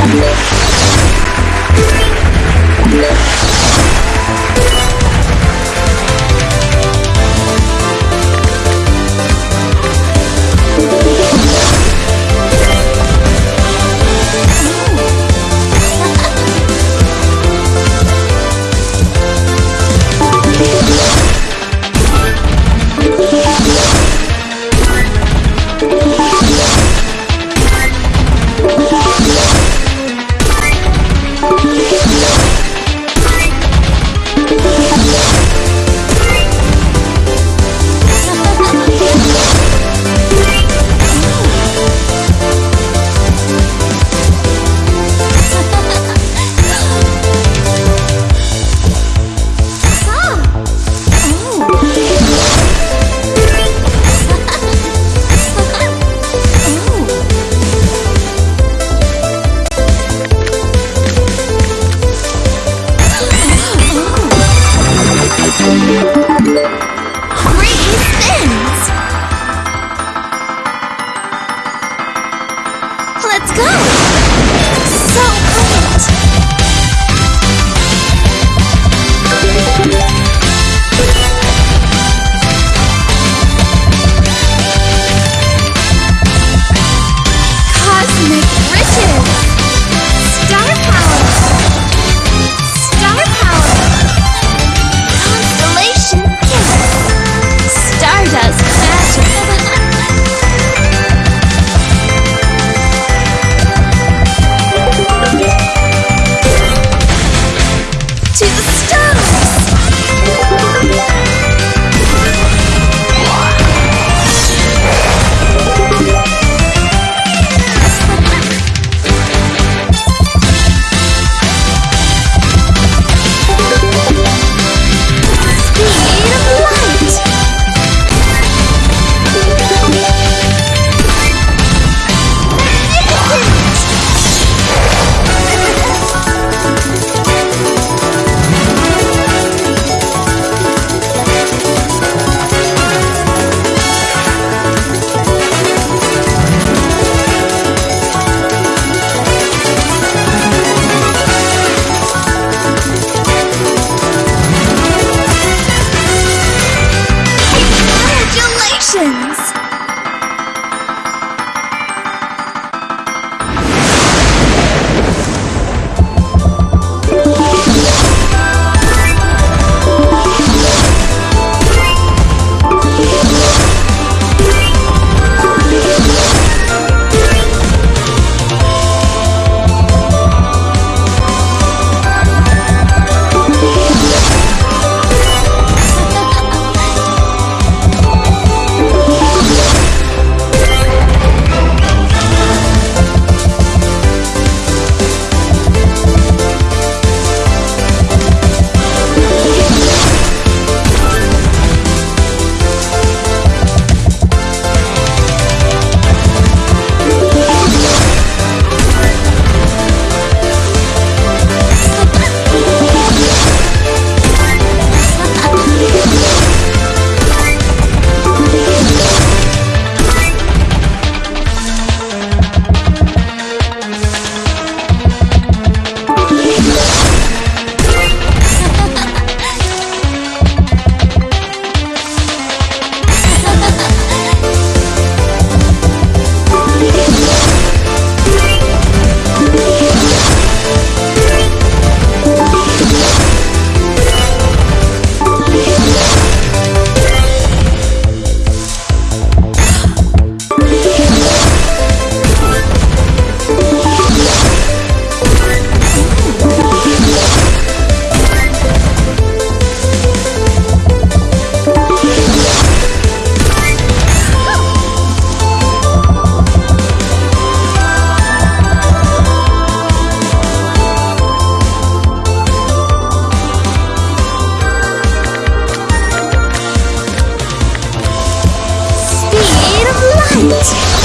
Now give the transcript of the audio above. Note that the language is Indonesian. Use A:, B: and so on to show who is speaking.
A: Three Beats.